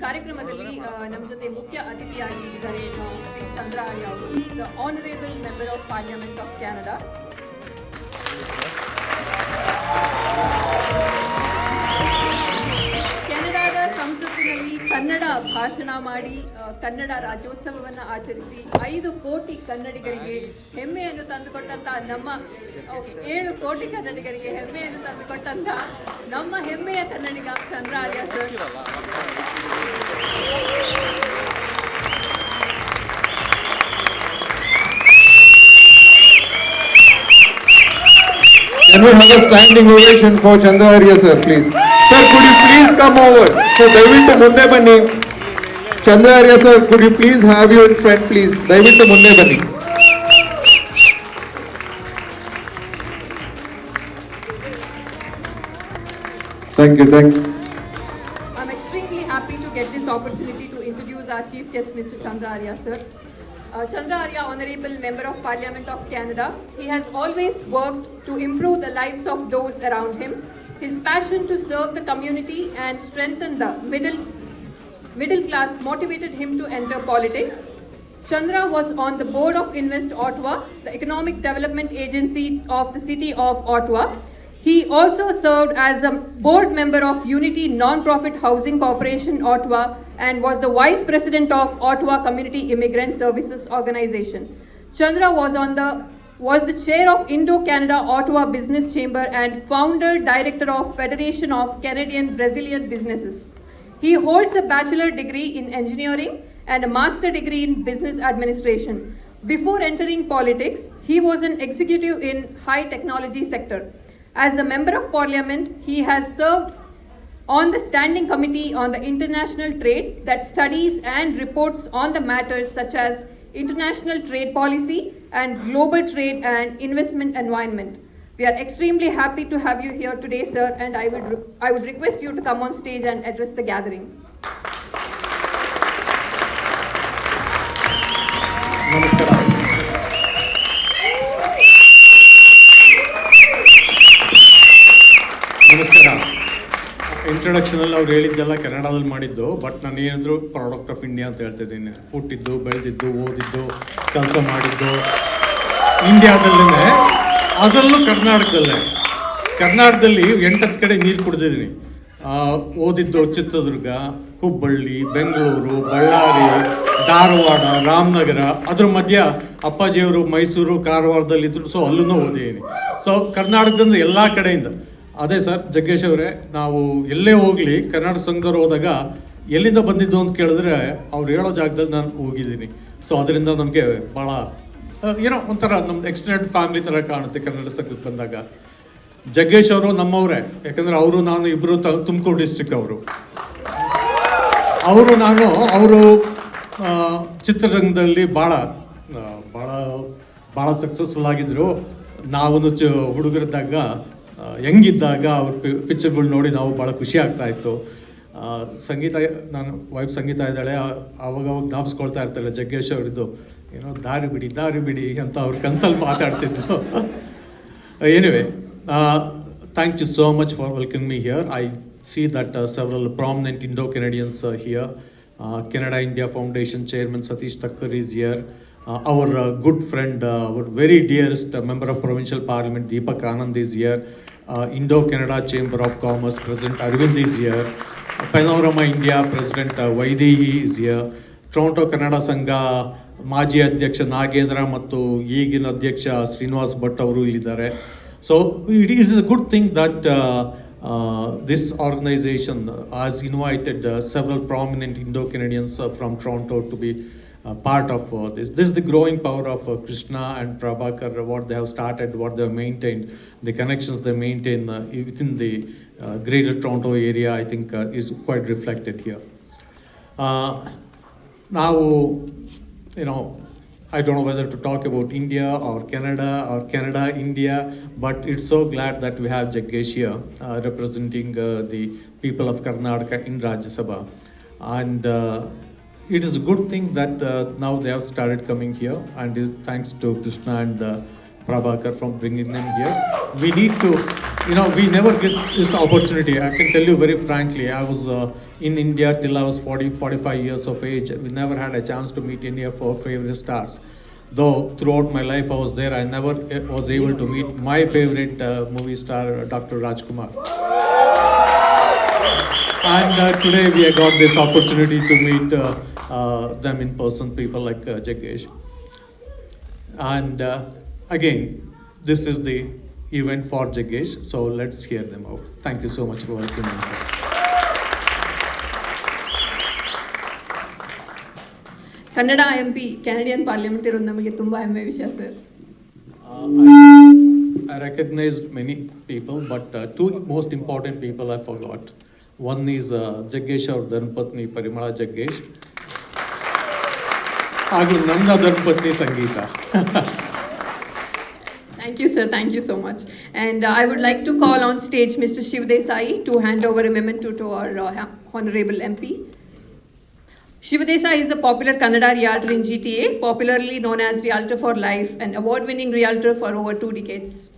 ಕಾರ್ಯಕ್ರಮದಲ್ಲಿ ಆ, ನಮ್ಮ ಜೊತೆ ಮುಖ್ಯ ಅತಿಥಿಯಾಗಿ ಇದ್ದಾರೆ ಆ, ಶ್ರೀ ಚಂದ್ರ ಆರ್ಯ ಅವರು the honourable member of parliament of Canada ಭಾಷಣ ಮಾಡಿ ಕನ್ನಡ ರಾಜ್ಯೋತ್ಸವವನ್ನು ಆಚರಿಸಿ ಐದು ಕೋಟಿ ಕನ್ನಡಿಗರಿಗೆ ಹೆಮ್ಮೆಯನ್ನು ತಂದುಕೊಟ್ಟಂತಹ ನಮ್ಮ ಏಳು ಕೋಟಿ ಕನ್ನಡಿಗರಿಗೆ ಹೆಮ್ಮೆಯನ್ನು ತಂದುಕೊಟ್ಟಂತ ನಮ್ಮ ಹೆಮ್ಮೆಯ Kannadiga Chandra Arya sir Can we have a standing ovation for Chandra Arya sir, please? Sir, could you please come over? So, ದಯವಿಟ್ಟು ಮುಂದೆ ಬನ್ನಿ. ಚಂದ್ರ Arya sir, could you please have you in front, please? ದಯವಿಟ್ಟು ಮುಂದೆ ಬನ್ನಿ. Thank you, thank you. I'm extremely happy to get this opportunity to introduce our chief guest, Mr. Chandra Arya, sir. Uh, Chandra Arya, Honorable Member of Parliament of Canada, he has always worked to improve the lives of those around him. His passion to serve the community and strengthen the middle, middle class motivated him to enter politics. Chandra was on the board of Invest Ottawa, the economic development agency of the city of Ottawa. He also served as a board member of Unity Non-Profit Housing Corporation Ottawa and was the vice president of Ottawa Community Immigrant Services Organization. Chandra was on the was the chair of Indo-Canada Ottawa Business Chamber and founder director of Federation of Canadian Brazilian Businesses. He holds a bachelor degree in engineering and a master degree in business administration. Before entering politics, he was an executive in high technology sector. As a member of parliament, he has served on the standing committee on the international trade that studies and reports on the matters such as international trade policy and global trade and investment environment. We are extremely happy to have you here today, sir, and I would, I would request you to come on stage and address the gathering. ನಮಸ್ಕಾರ ನಮಸ್ಕಾರ ಇಂಟ್ರೊಡಕ್ಷನಲ್ಲಿ ಅವ್ರು ಹೇಳಿದ್ದೆಲ್ಲ ಕನ್ನಡದಲ್ಲಿ ಮಾಡಿದ್ದು but ನಾನು ಏನಾದರೂ product of India ಅಂತ ಹೇಳ್ತಿದ್ದೀನಿ ಹುಟ್ಟಿದ್ದು ಬೆಳೆದಿದ್ದು ಓದಿದ್ದು ಕೆಲಸ ಮಾಡಿದ್ದು ಇಂಡಿಯಾದಲ್ಲೇ ಅದರಲ್ಲೂ ಕರ್ನಾಟಕದಲ್ಲೇ. ಕರ್ನಾಟಕದಲ್ಲಿ ಎಂಟತ್ತು ಕಡೆ ನೀರು ಕುಡಿದಿದ್ದೀನಿ ಓದಿದ್ದು ಚಿತ್ರದುರ್ಗ, ಹುಬ್ಬಳ್ಳಿ, ಬೆಂಗಳೂರು, ಬಳ್ಳಾರಿ, ಧಾರವಾಡ, ರಾಮನಗರ, ಅದ್ರ ಮಧ್ಯ ಅಪ್ಪಾಜಿಯವರು ಮೈಸೂರು ಕಾರವಾರದಲ್ಲಿದ್ದರು ಸೊ ಅಲ್ಲೂ ಓದಿದ್ದೀನಿ. ಸೊ ಕರ್ನಾಟಕದಿಂದ ಎಲ್ಲ ಕಡೆಯಿಂದ. ಅದೇ ಸರ್, ಜಗ್ಗೇಶ್ ಅವರೇ, ನಾವು ಎಲ್ಲೇ ಹೋಗಲಿ ಕನ್ನಡ ಸಂಘದವ್ರು ಹೋದಾಗ ಎಲ್ಲಿಂದ ಬಂದಿದ್ದು ಅಂತ ಕೇಳಿದ್ರೆ ಅವ್ರು ಹೇಳೋ ಜಾಗದಲ್ಲಿ ನಾನು ಹೋಗಿದ್ದೀನಿ. ಸೊ ಅದರಿಂದ ನಮಗೆ ಭಾಳ ಏನೋ ಒಂಥರ ನಮ್ದು ಎಕ್ಸ್ಟೆಂಡೆಡ್ ಫ್ಯಾಮಿಲಿ ಥರ ಕಾಣುತ್ತೆ ಕನ್ನಡ ಸಂಘಕ್ಕೆ ಬಂದಾಗ. ಜಗ್ಗೇಶ್ ಅವರು ನಮ್ಮವರೇ, ಯಾಕಂದರೆ ಅವರು ನಾನು ಇಬ್ಬರು ತುಮಕೂರು ಡಿಸ್ಟಿಕ್ ಅವರು. ಅವರು ನಾನು, ಅವರು ಚಿತ್ರರಂಗದಲ್ಲಿ ಭಾಳ ಭಾಳ ಭಾಳ ಸಕ್ಸಸ್ಫುಲ್ ಆಗಿದ್ದರು ನಾವು ಚ, ಹುಡುಗರಿದ್ದಾಗ ಹೆಂಗಿದ್ದಾಗ ಅವ್ರ ಪಿಕ್ಚರ್ಗಳು ನೋಡಿ ನಾವು ಭಾಳ ಖುಷಿ ಆಗ್ತಾ ಇತ್ತು. ಸಂಗೀತ, ನಾನು ವೈಫ್ ಸಂಗೀತ ಇದ್ದಾಳೆ ಆವಾಗ ಜ್ಞಾಪಿಸ್ಕೊಳ್ತಾ ಇರ್ತಾಳೆ ಜಗ್ಗೇಶ್ ಅವರಿದ್ದು. ಏನೋ ದಾರಿ ಬಿಡಿ ದಾರಿ ಬಿಡಿ ಅಂತ ಅವ್ರ ಕನ್ಸಲ್ಲಿ ಮಾತಾಡ್ತಿದ್ದು anyway thank you so much for welcome me here I see that several prominent Indo Canadians here Canada India foundation chairman Satish Thakkar is here our good friend our very dearest member of provincial parliament Deepak Anand is here Indo Canada chamber of commerce president Arvind is here panorama India president Vaidehi is here Toronto Kannada Sangha ಮಾಜಿ ಅಧ್ಯಕ್ಷ ನಾಗೇಂದ್ರ ಮತ್ತು ಈಗಿನ ಅಧ್ಯಕ್ಷ ಶ್ರೀನಿವಾಸ್ ಭಟ್ ಅವರು ಇಲ್ಲಿದ್ದಾರೆ so it is a good thing that this organisation has invited several prominent Indo Canadians from Toronto to be part of uh, this. This is the growing power of uh, Krishna and Prabhakar, what they have started, what they have maintained, the connections they maintain uh, within the uh, greater Toronto area, I think uh, is quite reflected here. Now, you know, I don't know whether to talk about India or Canada or Canada, India, but it's so glad that we have Jaggesh here uh, representing uh, the people of Karnataka in Rajya Sabha. And uh, it is a good thing that uh, now they have started coming here, and thanks to Krishna and uh, Prabhakar from bringing them here. We need to, you know, we never get this opportunity. I can tell you very frankly, I was uh, in India till I was 40, 45 years of age. We never had a chance to meet any of our favorite stars. Though throughout my life I was there, I never uh, was able to meet my favorite uh, movie star, uh, Dr. Rajkumar. And uh, today we have got this opportunity to meet uh, them in person, people like Jaggesh. And Again, this is the event for Jagesh, so let's hear them out. Thank you so much for welcoming us. Kannada M P Canadian parliament ಇರೋದು ನಮಗೆ ತುಂಬ ಹೆಮ್ಮೆ ವಿಷಯ sir I recognise many people but two most important people I followed one is Jaggesh ಅವ್ರ ಧರ್ಮಪತ್ನಿ ಪರಿಮಳ ಜಗ್ಗೇಶ್ ಹಾಗೂ ನನ್ನ ಧರ್ಮಪತ್ನಿ ಸಂಗೀತ Thank you, sir. Thank you so much. And uh, I would like to call on stage Mr. Shiv Desai to hand over a memento to our uh, Honorable MP. Shiv Desai is a popular Kannada realtor in GTA, popularly known as Realtor for Life, an award winning realtor for over two decades.